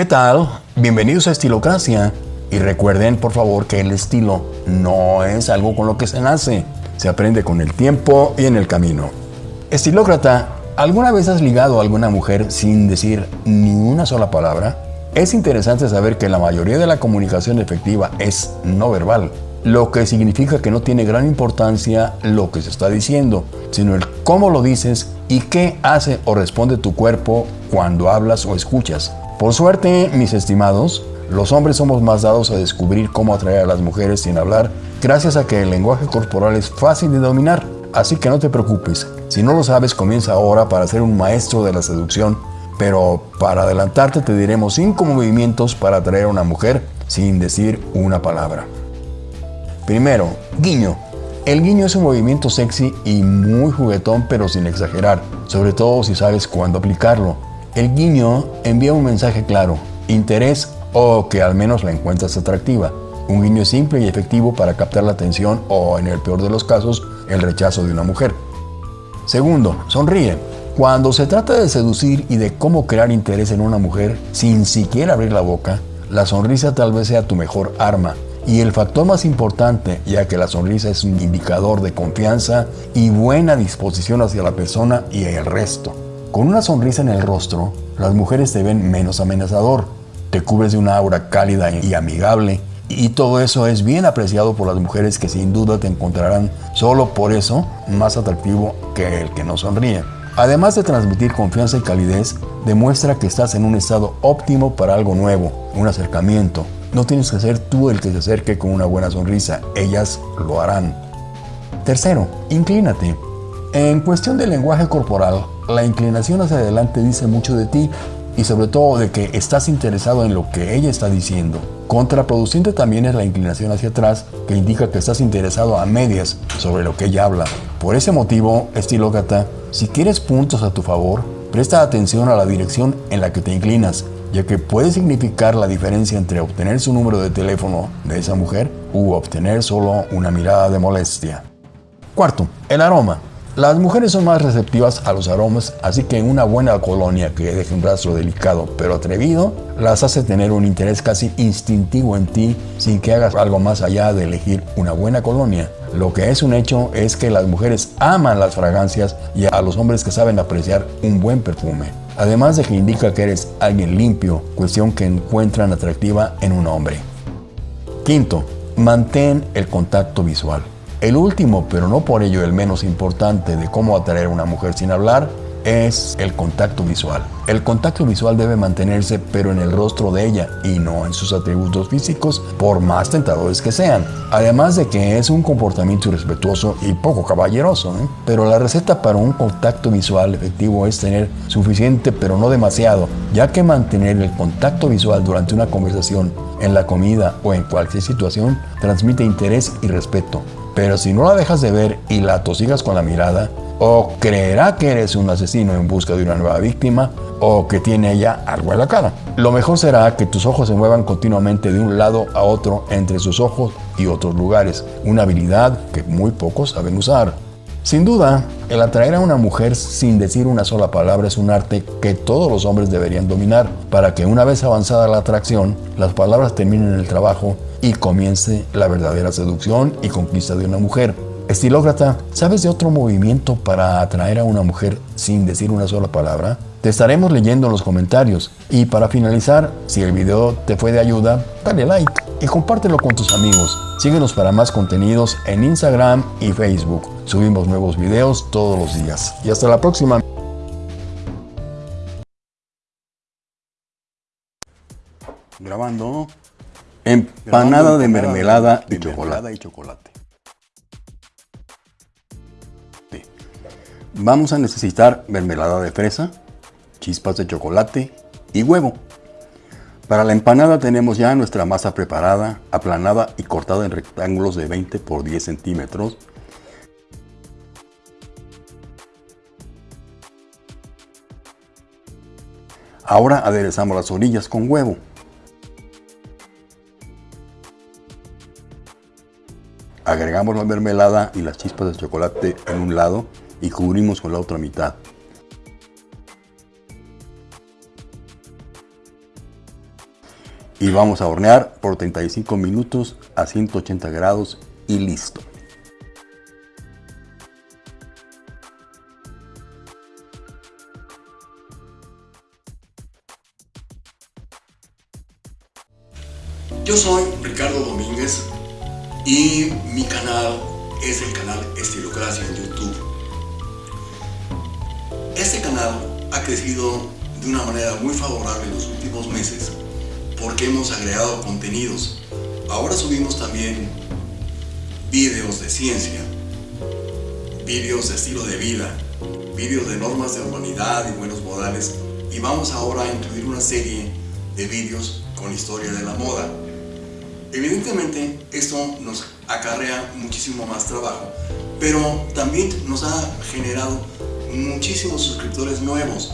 ¿Qué tal? Bienvenidos a Estilocracia. Y recuerden, por favor, que el estilo no es algo con lo que se nace. Se aprende con el tiempo y en el camino. Estilócrata, ¿alguna vez has ligado a alguna mujer sin decir ni una sola palabra? Es interesante saber que la mayoría de la comunicación efectiva es no verbal, lo que significa que no tiene gran importancia lo que se está diciendo, sino el cómo lo dices y qué hace o responde tu cuerpo cuando hablas o escuchas. Por suerte, mis estimados, los hombres somos más dados a descubrir cómo atraer a las mujeres sin hablar, gracias a que el lenguaje corporal es fácil de dominar. Así que no te preocupes, si no lo sabes comienza ahora para ser un maestro de la seducción pero para adelantarte te diremos 5 movimientos para atraer a una mujer sin decir una palabra. Primero, guiño. El guiño es un movimiento sexy y muy juguetón pero sin exagerar, sobre todo si sabes cuándo aplicarlo. El guiño envía un mensaje claro, interés o que al menos la encuentras atractiva. Un guiño simple y efectivo para captar la atención o, en el peor de los casos, el rechazo de una mujer. Segundo, sonríe. Cuando se trata de seducir y de cómo crear interés en una mujer sin siquiera abrir la boca, la sonrisa tal vez sea tu mejor arma y el factor más importante, ya que la sonrisa es un indicador de confianza y buena disposición hacia la persona y el resto. Con una sonrisa en el rostro, las mujeres te ven menos amenazador, te cubres de una aura cálida y amigable, y todo eso es bien apreciado por las mujeres que sin duda te encontrarán solo por eso más atractivo que el que no sonríe. Además de transmitir confianza y calidez, demuestra que estás en un estado óptimo para algo nuevo, un acercamiento. No tienes que ser tú el que se acerque con una buena sonrisa, ellas lo harán. Tercero, inclínate. En cuestión del lenguaje corporal, la inclinación hacia adelante dice mucho de ti y sobre todo de que estás interesado en lo que ella está diciendo. Contraproducente también es la inclinación hacia atrás, que indica que estás interesado a medias sobre lo que ella habla. Por ese motivo, estilócrata, si quieres puntos a tu favor, presta atención a la dirección en la que te inclinas, ya que puede significar la diferencia entre obtener su número de teléfono de esa mujer u obtener solo una mirada de molestia. Cuarto, el aroma. Las mujeres son más receptivas a los aromas, así que una buena colonia que deje un rastro delicado pero atrevido las hace tener un interés casi instintivo en ti sin que hagas algo más allá de elegir una buena colonia. Lo que es un hecho es que las mujeres aman las fragancias y a los hombres que saben apreciar un buen perfume. Además de que indica que eres alguien limpio, cuestión que encuentran atractiva en un hombre. Quinto, mantén el contacto visual. El último, pero no por ello el menos importante de cómo atraer a una mujer sin hablar, es el contacto visual. El contacto visual debe mantenerse pero en el rostro de ella y no en sus atributos físicos por más tentadores que sean. Además de que es un comportamiento irrespetuoso y poco caballeroso. ¿eh? Pero la receta para un contacto visual efectivo es tener suficiente pero no demasiado, ya que mantener el contacto visual durante una conversación, en la comida o en cualquier situación transmite interés y respeto. Pero si no la dejas de ver y la tosigas con la mirada, o creerá que eres un asesino en busca de una nueva víctima, o que tiene ella algo en la cara. Lo mejor será que tus ojos se muevan continuamente de un lado a otro entre sus ojos y otros lugares, una habilidad que muy pocos saben usar. Sin duda, el atraer a una mujer sin decir una sola palabra es un arte que todos los hombres deberían dominar para que una vez avanzada la atracción, las palabras terminen el trabajo y comience la verdadera seducción y conquista de una mujer. Estilócrata, ¿sabes de otro movimiento para atraer a una mujer sin decir una sola palabra? Te estaremos leyendo en los comentarios. Y para finalizar, si el video te fue de ayuda, dale like y compártelo con tus amigos. Síguenos para más contenidos en Instagram y Facebook. Subimos nuevos videos todos los días. Y hasta la próxima. Grabando. Empanada de mermelada y chocolate. Vamos a necesitar mermelada de fresa, chispas de chocolate y huevo. Para la empanada tenemos ya nuestra masa preparada, aplanada y cortada en rectángulos de 20 por 10 centímetros. Ahora aderezamos las orillas con huevo. Agregamos la mermelada y las chispas de chocolate en un lado y cubrimos con la otra mitad. y vamos a hornear por 35 minutos a 180 grados y listo. Yo soy Ricardo Domínguez y mi canal es el canal Estilocracia en YouTube. Este canal ha crecido de una manera muy favorable en los últimos meses porque hemos agregado contenidos. Ahora subimos también vídeos de ciencia, vídeos de estilo de vida, vídeos de normas de humanidad y buenos modales y vamos ahora a incluir una serie de vídeos con historia de la moda. Evidentemente esto nos acarrea muchísimo más trabajo, pero también nos ha generado muchísimos suscriptores nuevos.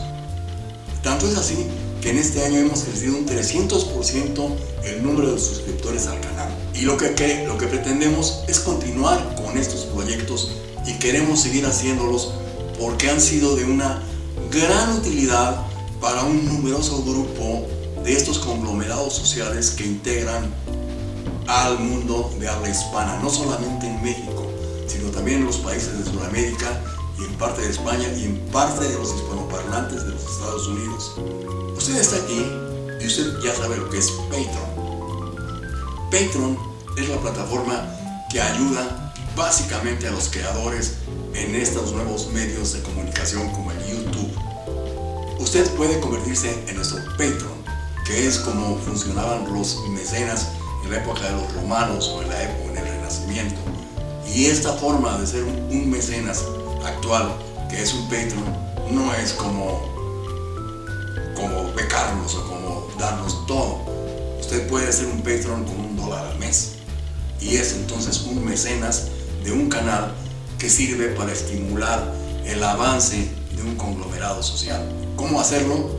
Tanto es así que en este año hemos crecido un 300% el número de suscriptores al canal. Y lo que, lo que pretendemos es continuar con estos proyectos y queremos seguir haciéndolos porque han sido de una gran utilidad para un numeroso grupo de estos conglomerados sociales que integran al mundo de habla hispana, no solamente en México, sino también en los países de Sudamérica y en parte de España y en parte de los hispanoparlantes de los Estados Unidos. Usted está aquí y usted ya sabe lo que es Patreon. Patreon es la plataforma que ayuda básicamente a los creadores en estos nuevos medios de comunicación como el YouTube. Usted puede convertirse en nuestro Patreon, que es como funcionaban los mecenas en la época de los romanos o en la época en el Renacimiento. Y esta forma de ser un, mecenas actual, que es un Patreon, no es como, como becarnos o como darnos todo. Usted puede ser un Patreon con un dólar al mes. Y es entonces un mecenas de un canal que sirve para estimular el avance de un conglomerado social. ¿Cómo hacerlo?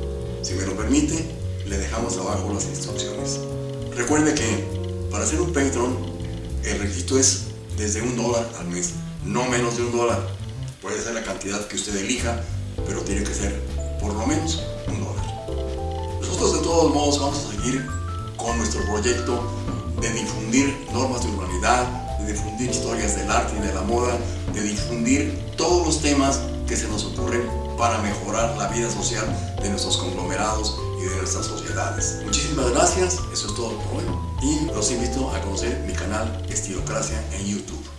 Si me lo permite, le dejamos abajo las instrucciones. Recuerde que para ser un Patreon, el requisito es desde un dólar al mes, no menos de un dólar. Puede ser la cantidad que usted elija, pero tiene que ser por lo menos un dólar. Nosotros de todos modos vamos a seguir con nuestro proyecto de difundir normas de urbanidad, de difundir historias del arte y de la moda, de difundir todos los temas que se nos ocurren para mejorar la vida social de nuestros conglomerados nuestras sociedades. Muchísimas gracias, eso es todo por hoy y los invito a conocer mi canal Estilocracia en YouTube.